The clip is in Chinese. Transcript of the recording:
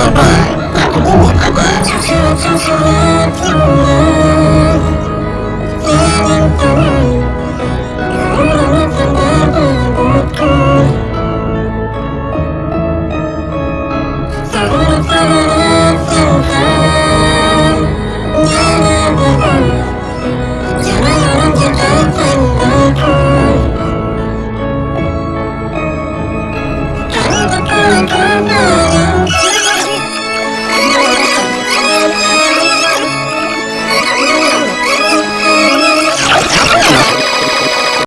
Oh my god.